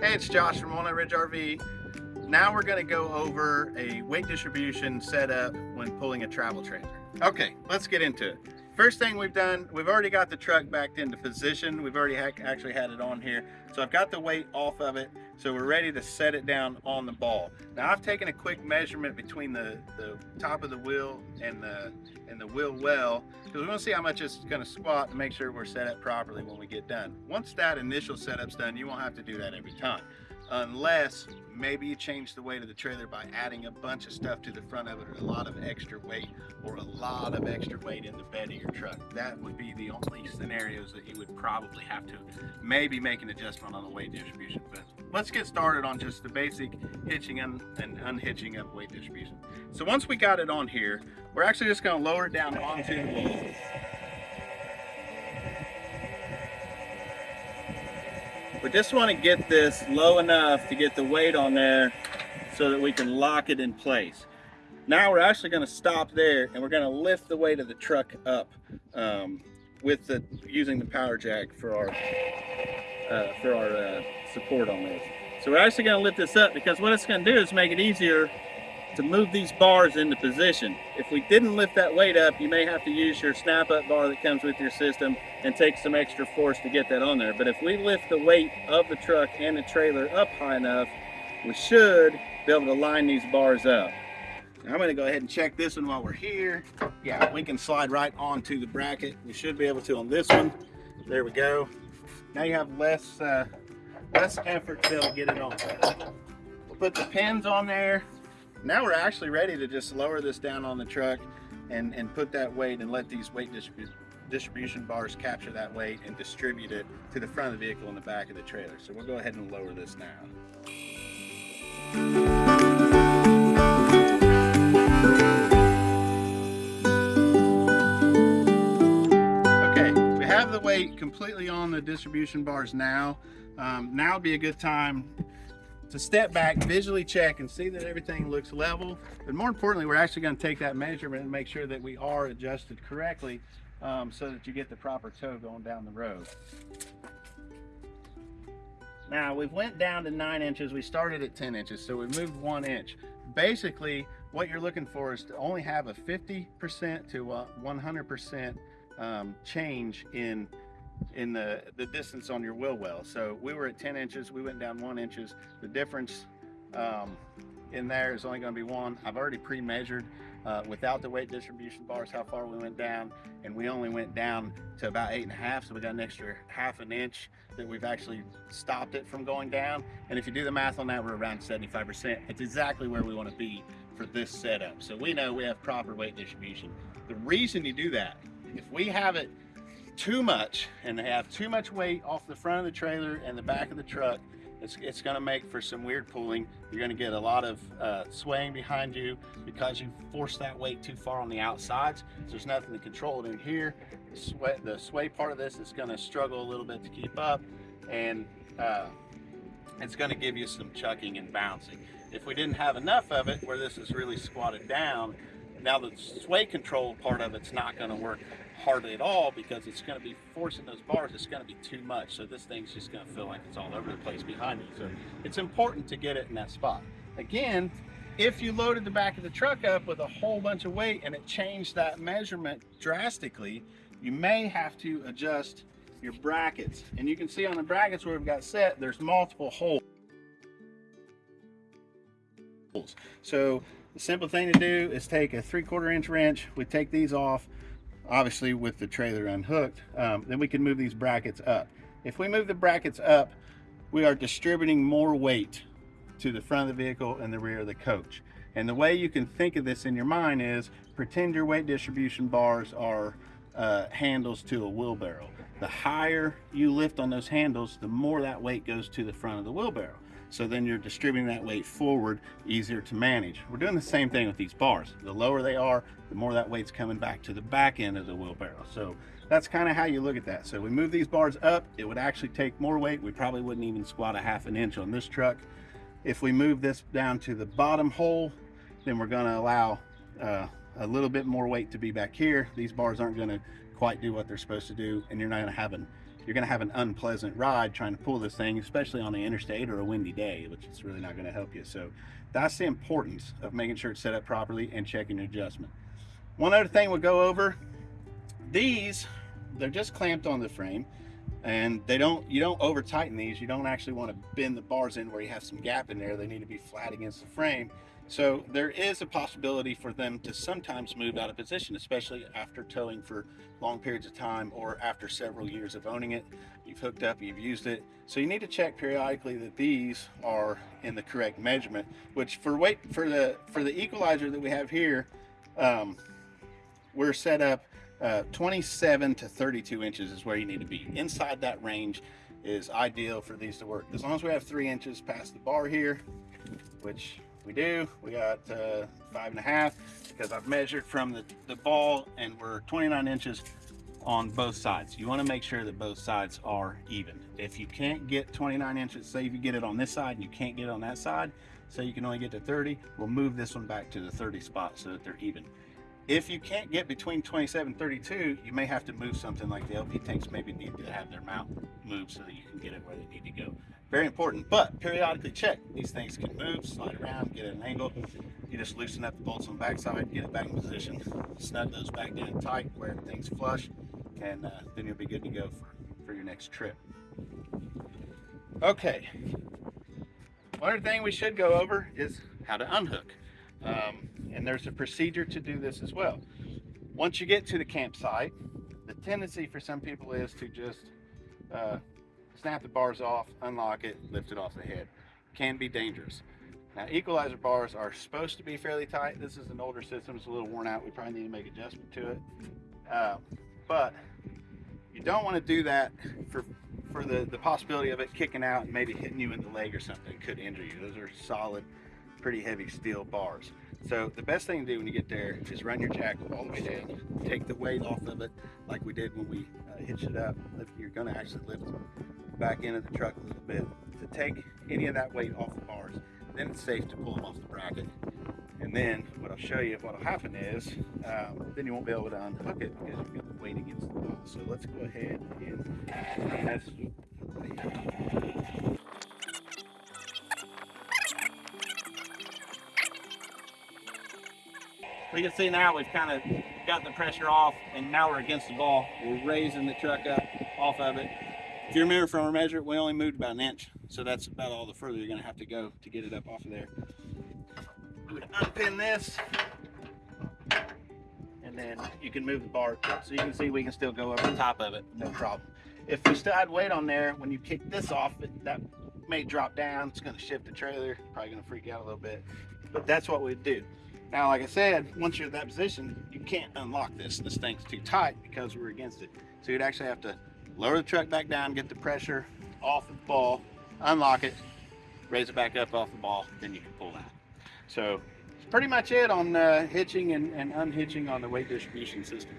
Hey, it's Josh from Walnut Ridge RV. Now we're gonna go over a weight distribution setup when pulling a travel trailer. Okay, let's get into it. First thing we've done, we've already got the truck backed into position. We've already ha actually had it on here. So I've got the weight off of it. So we're ready to set it down on the ball. Now I've taken a quick measurement between the, the top of the wheel and the, and the wheel well, because we want to see how much it's going to squat to make sure we're set up properly when we get done. Once that initial setup's done, you won't have to do that every time unless maybe you change the weight of the trailer by adding a bunch of stuff to the front of it or a lot of extra weight or a lot of extra weight in the bed of your truck. That would be the only scenarios that you would probably have to maybe make an adjustment on the weight distribution. But let's get started on just the basic hitching and, unhitching of weight distribution. So once we got it on here, we're actually just gonna lower it down onto the We just want to get this low enough to get the weight on there so that we can lock it in place. Now we're actually going to stop there and we're going to lift the weight of the truck up um, with the using the power jack for our uh, for our uh, support on this. So we're actually going to lift this up because what it's going to do is make it easier to move these bars into position. If we didn't lift that weight up, you may have to use your snap up bar that comes with your system and take some extra force to get that on there. But if we lift the weight of the truck and the trailer up high enough, we should be able to line these bars up. Now I'm gonna go ahead and check this one while we're here. Yeah, we can slide right onto the bracket. We should be able to on this one. There we go. Now you have less, uh, less effort to be able to get it on. We'll put the pins on there. Now we're actually ready to just lower this down on the truck and, and put that weight and let these weight distribu distribution bars capture that weight and distribute it to the front of the vehicle and the back of the trailer. So we'll go ahead and lower this now. Okay, we have the weight completely on the distribution bars now. Um, now would be a good time to step back, visually check and see that everything looks level. But more importantly, we're actually going to take that measurement and make sure that we are adjusted correctly um, so that you get the proper tow going down the road. Now we've went down to nine inches. We started at 10 inches, so we moved one inch. Basically, what you're looking for is to only have a 50% to 100% um, change in in the, the distance on your wheel well. So we were at 10 inches, we went down one inches. The difference um, in there is only gonna be one. I've already pre-measured uh, without the weight distribution bars how far we went down and we only went down to about eight and a half so we got an extra half an inch that we've actually stopped it from going down and if you do the math on that we're around 75% it's exactly where we want to be for this setup so we know we have proper weight distribution the reason you do that if we have it too much and they have too much weight off the front of the trailer and the back of the truck, it's, it's going to make for some weird pulling. You're going to get a lot of uh, swaying behind you because you force that weight too far on the outsides. So there's nothing to control it in here. The sway, the sway part of this is going to struggle a little bit to keep up and uh, it's going to give you some chucking and bouncing. If we didn't have enough of it where this is really squatted down, now the sway control part of it's not going to work hardly at all because it's going to be forcing those bars. It's going to be too much. So this thing's just going to feel like it's all over the place behind you. So it's important to get it in that spot. Again, if you loaded the back of the truck up with a whole bunch of weight and it changed that measurement drastically, you may have to adjust your brackets. And you can see on the brackets where we've got set, there's multiple holes. So simple thing to do is take a three quarter inch wrench, we take these off, obviously with the trailer unhooked, um, then we can move these brackets up. If we move the brackets up, we are distributing more weight to the front of the vehicle and the rear of the coach. And the way you can think of this in your mind is pretend your weight distribution bars are uh, handles to a wheelbarrow. The higher you lift on those handles, the more that weight goes to the front of the wheelbarrow. So then you're distributing that weight forward, easier to manage. We're doing the same thing with these bars. The lower they are, the more that weight's coming back to the back end of the wheelbarrow. So that's kind of how you look at that. So we move these bars up, it would actually take more weight. We probably wouldn't even squat a half an inch on this truck. If we move this down to the bottom hole, then we're gonna allow uh, a little bit more weight to be back here. These bars aren't gonna quite do what they're supposed to do, and you're not gonna have an you're going to have an unpleasant ride trying to pull this thing, especially on the interstate or a windy day, which is really not going to help you. So that's the importance of making sure it's set up properly and checking your adjustment. One other thing we'll go over, these, they're just clamped on the frame and they don't, you don't over tighten these. You don't actually want to bend the bars in where you have some gap in there. They need to be flat against the frame. So there is a possibility for them to sometimes move out of position, especially after towing for long periods of time or after several years of owning it. You've hooked up, you've used it. So you need to check periodically that these are in the correct measurement, which for weight for the for the equalizer that we have here, um, we're set up uh, 27 to 32 inches is where you need to be. Inside that range is ideal for these to work. As long as we have three inches past the bar here, which we do. We got uh, five and a half because I've measured from the, the ball and we're 29 inches on both sides. You want to make sure that both sides are even. If you can't get 29 inches, say if you get it on this side and you can't get it on that side, so you can only get to 30, we'll move this one back to the 30 spot so that they're even. If you can't get between 27 and 32, you may have to move something like the LP tanks maybe need to have their mount moved so that you can get it where they need to go. Very important but periodically check. These things can move slide around get at an angle. You just loosen up the bolts on the back side get it back in position snug those back down tight where everything's flush and uh, then you'll be good to go for, for your next trip. Okay. One other thing we should go over is how to unhook. Um, there's a procedure to do this as well once you get to the campsite the tendency for some people is to just uh, snap the bars off, unlock it, lift it off the head. Can be dangerous. Now equalizer bars are supposed to be fairly tight. This is an older system, it's a little worn out. We probably need to make adjustment to it. Uh, but you don't want to do that for for the, the possibility of it kicking out and maybe hitting you in the leg or something could injure you. Those are solid, pretty heavy steel bars. So the best thing to do when you get there is run your jack all the way down, take the weight off of it like we did when we uh, hitched it up. If You're going to actually lift back into the truck a little bit to take any of that weight off the bars. Then it's safe to pull them off the bracket. And then what I'll show you, what will happen is, um, then you won't be able to unhook it because you've got the weight against the wall. So let's go ahead and that's We can see now we've kind of got the pressure off and now we're against the ball. We're raising the truck up off of it if you remember from our measure, we only moved about an inch. So that's about all the further you're gonna have to go to get it up off of there. We unpin this. And then you can move the bar. So you can see we can still go over the top of it, no problem. If we still had weight on there, when you kick this off, it, that may drop down. It's gonna shift the trailer. Probably gonna freak out a little bit. But that's what we'd do. Now, like I said, once you're in that position, you can't unlock this. This thing's too tight because we're against it. So you'd actually have to lower the truck back down, get the pressure off the ball, unlock it, raise it back up off the ball, then you can pull that. So pretty much it on uh, hitching and, and unhitching on the weight distribution system.